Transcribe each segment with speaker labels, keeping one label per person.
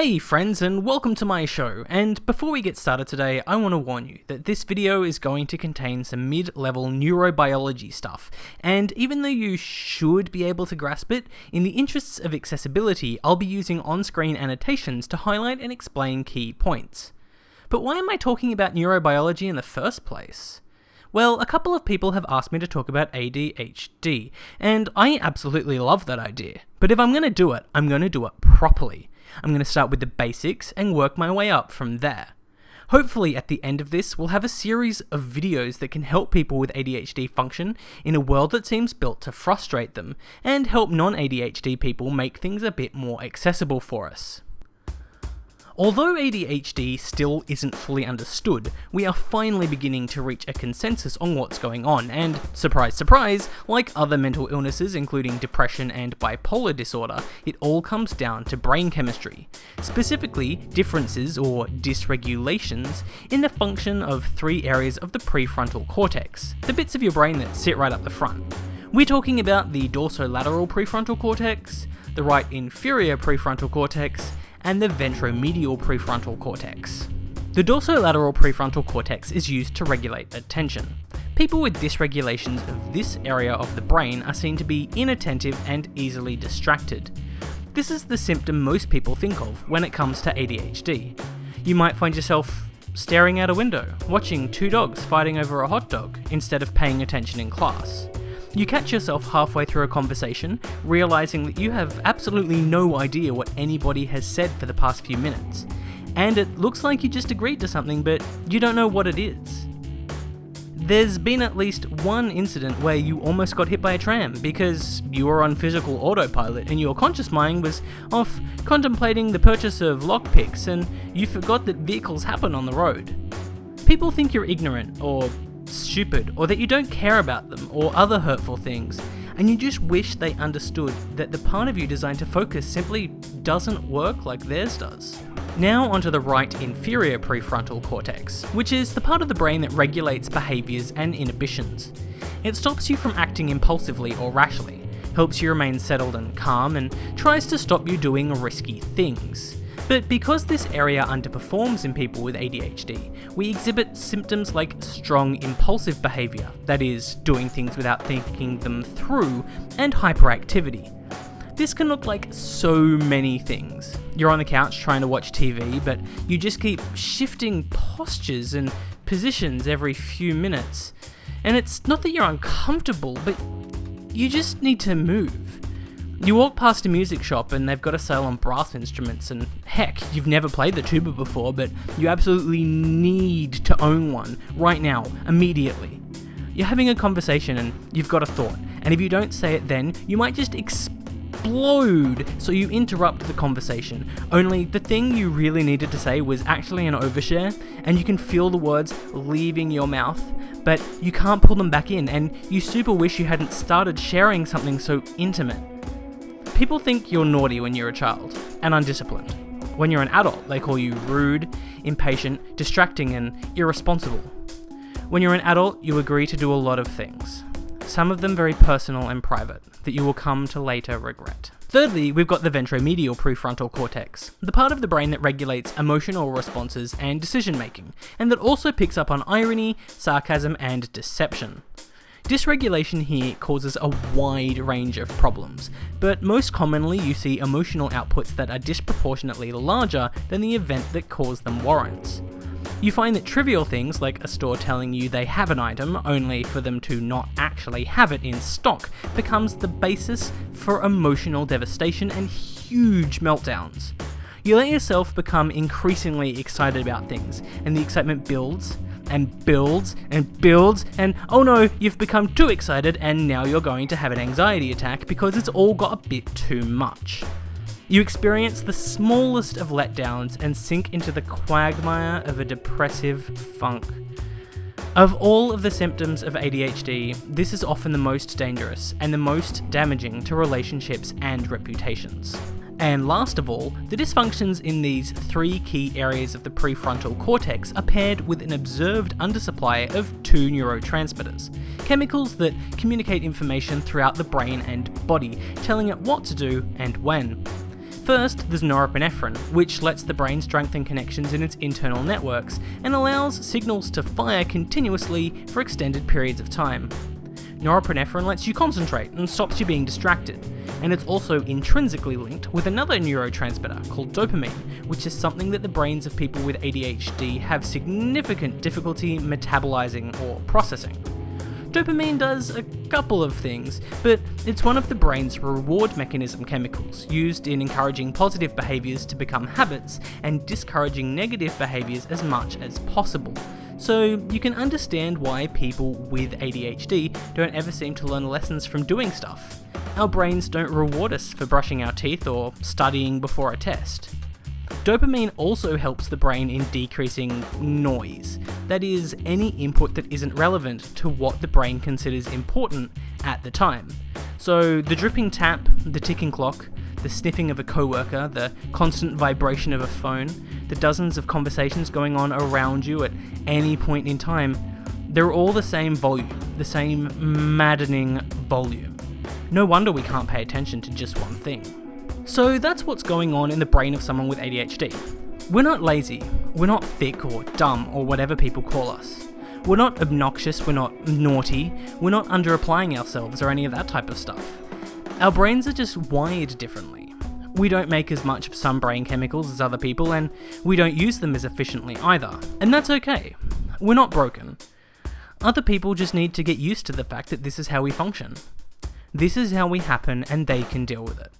Speaker 1: Hey friends and welcome to my show, and before we get started today, I want to warn you that this video is going to contain some mid-level neurobiology stuff, and even though you should be able to grasp it, in the interests of accessibility, I'll be using on-screen annotations to highlight and explain key points. But why am I talking about neurobiology in the first place? Well, a couple of people have asked me to talk about ADHD, and I absolutely love that idea. But if I'm going to do it, I'm going to do it properly. I'm going to start with the basics and work my way up from there. Hopefully, at the end of this, we'll have a series of videos that can help people with ADHD function in a world that seems built to frustrate them, and help non ADHD people make things a bit more accessible for us. Although ADHD still isn't fully understood, we are finally beginning to reach a consensus on what's going on, and surprise surprise, like other mental illnesses including depression and bipolar disorder, it all comes down to brain chemistry. Specifically, differences or dysregulations in the function of three areas of the prefrontal cortex, the bits of your brain that sit right up the front. We're talking about the dorsolateral prefrontal cortex, the right inferior prefrontal cortex, and the ventromedial prefrontal cortex. The dorsolateral prefrontal cortex is used to regulate attention. People with dysregulations of this area of the brain are seen to be inattentive and easily distracted. This is the symptom most people think of when it comes to ADHD. You might find yourself staring out a window, watching two dogs fighting over a hot dog, instead of paying attention in class. You catch yourself halfway through a conversation, realizing that you have absolutely no idea what anybody has said for the past few minutes. And it looks like you just agreed to something, but you don't know what it is. There's been at least one incident where you almost got hit by a tram because you were on physical autopilot and your conscious mind was off contemplating the purchase of lockpicks and you forgot that vehicles happen on the road. People think you're ignorant or stupid or that you don't care about them or other hurtful things, and you just wish they understood that the part of you designed to focus simply doesn't work like theirs does. Now onto the right inferior prefrontal cortex, which is the part of the brain that regulates behaviours and inhibitions. It stops you from acting impulsively or rashly, helps you remain settled and calm, and tries to stop you doing risky things. But because this area underperforms in people with ADHD, we exhibit symptoms like strong impulsive behaviour, that is, doing things without thinking them through, and hyperactivity. This can look like so many things. You're on the couch trying to watch TV, but you just keep shifting postures and positions every few minutes. And it's not that you're uncomfortable, but you just need to move. You walk past a music shop and they've got a sale on brass instruments, and heck, you've never played the tuba before, but you absolutely need to own one right now, immediately. You're having a conversation and you've got a thought, and if you don't say it then, you might just explode, so you interrupt the conversation. Only the thing you really needed to say was actually an overshare, and you can feel the words leaving your mouth, but you can't pull them back in, and you super wish you hadn't started sharing something so intimate. People think you're naughty when you're a child and undisciplined. When you're an adult, they call you rude, impatient, distracting, and irresponsible. When you're an adult, you agree to do a lot of things, some of them very personal and private, that you will come to later regret. Thirdly, we've got the ventromedial prefrontal cortex, the part of the brain that regulates emotional responses and decision making, and that also picks up on irony, sarcasm, and deception. Dysregulation here causes a wide range of problems, but most commonly you see emotional outputs that are disproportionately larger than the event that caused them warrants. You find that trivial things like a store telling you they have an item only for them to not actually have it in stock becomes the basis for emotional devastation and huge meltdowns. You let yourself become increasingly excited about things, and the excitement builds and builds and builds and oh no, you've become too excited and now you're going to have an anxiety attack because it's all got a bit too much. You experience the smallest of letdowns and sink into the quagmire of a depressive funk. Of all of the symptoms of ADHD, this is often the most dangerous and the most damaging to relationships and reputations. And last of all, the dysfunctions in these three key areas of the prefrontal cortex are paired with an observed undersupply of two neurotransmitters, chemicals that communicate information throughout the brain and body, telling it what to do and when. First, there's norepinephrine, which lets the brain strengthen connections in its internal networks and allows signals to fire continuously for extended periods of time. Norepinephrine lets you concentrate and stops you being distracted, and it's also intrinsically linked with another neurotransmitter called dopamine, which is something that the brains of people with ADHD have significant difficulty metabolizing or processing. Dopamine does a couple of things, but it's one of the brain's reward mechanism chemicals, used in encouraging positive behaviours to become habits and discouraging negative behaviours as much as possible. So you can understand why people with ADHD don't ever seem to learn lessons from doing stuff. Our brains don't reward us for brushing our teeth or studying before a test. Dopamine also helps the brain in decreasing noise, that is, any input that isn't relevant to what the brain considers important at the time. So, the dripping tap, the ticking clock, the sniffing of a coworker, the constant vibration of a phone, the dozens of conversations going on around you at any point in time, they're all the same volume, the same maddening volume. No wonder we can't pay attention to just one thing. So that's what's going on in the brain of someone with ADHD. We're not lazy, we're not thick or dumb or whatever people call us. We're not obnoxious, we're not naughty, we're not under applying ourselves or any of that type of stuff. Our brains are just wired differently. We don't make as much of some brain chemicals as other people, and we don't use them as efficiently either. And that's okay. We're not broken. Other people just need to get used to the fact that this is how we function. This is how we happen, and they can deal with it.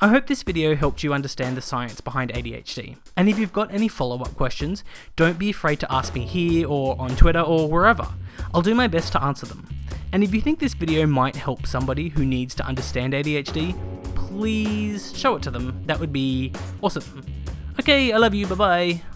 Speaker 1: I hope this video helped you understand the science behind ADHD, and if you've got any follow-up questions, don't be afraid to ask me here or on Twitter or wherever. I'll do my best to answer them. And if you think this video might help somebody who needs to understand ADHD, please show it to them. That would be awesome. Okay, I love you, bye bye.